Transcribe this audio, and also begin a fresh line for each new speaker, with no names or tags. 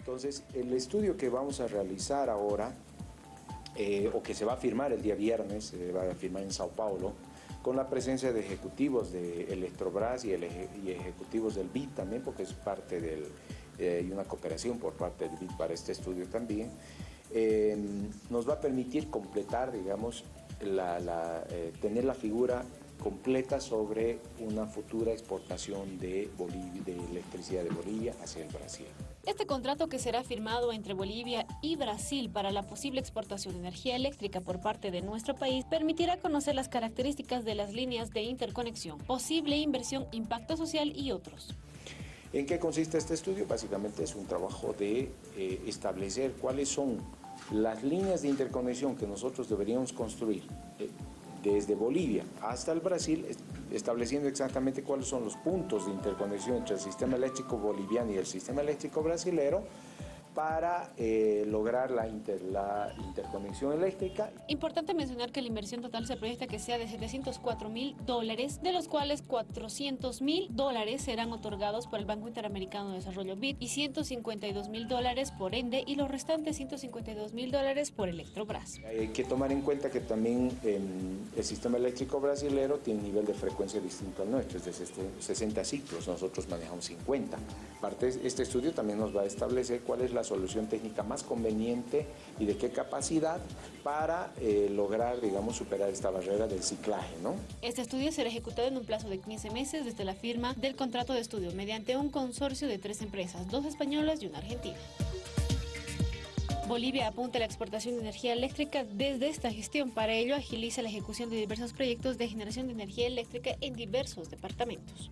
Entonces, el estudio que vamos a realizar ahora, eh, o que se va a firmar el día viernes, se va a firmar en Sao Paulo, con la presencia de ejecutivos de Electrobras y, ejecutivos del BID también, porque es parte del, eh, y una cooperación por parte del BID para este estudio también, eh, nos va a permitir completar, digamos, tener la figura completa sobre una futura exportación de electricidad de Bolivia hacia el Brasil.
Este contrato que será firmado entre Bolivia y Brasil para la posible exportación de energía eléctrica por parte de nuestro país permitirá conocer las características de las líneas de interconexión, posible inversión, impacto social y otros.
¿En qué consiste este estudio? Básicamente es un trabajo de eh, establecer cuáles son las líneas de interconexión que nosotros deberíamos construir eh, desde Bolivia hasta el Brasil, estableciendo exactamente cuáles son los puntos de interconexión entre el sistema eléctrico boliviano y el sistema eléctrico brasilero, para eh, lograr la, la, interconexión eléctrica.
Importante mencionar que la inversión total se proyecta que sea de 704 mil dólares, de los cuales 400 mil dólares serán otorgados por el Banco Interamericano de Desarrollo BID y 152 mil dólares por ENDE y los restantes 152 mil dólares por Electrobras.
Hay que tomar en cuenta que también el sistema eléctrico brasilero tiene un nivel de frecuencia distinto al nuestro, es de 60 ciclos, nosotros manejamos 50. Parte, este estudio también nos va a establecer cuál es la solución técnica más conveniente y de qué capacidad para eh, lograr, digamos, superar esta barrera del ciclaje, ¿no?
Este estudio será ejecutado en un plazo de 15 meses desde la firma del contrato de estudio mediante un consorcio de tres empresas, dos españolas y una argentina. Bolivia apunta a la exportación de energía eléctrica desde esta gestión. Para ello, agiliza la ejecución de diversos proyectos de generación de energía eléctrica en diversos departamentos.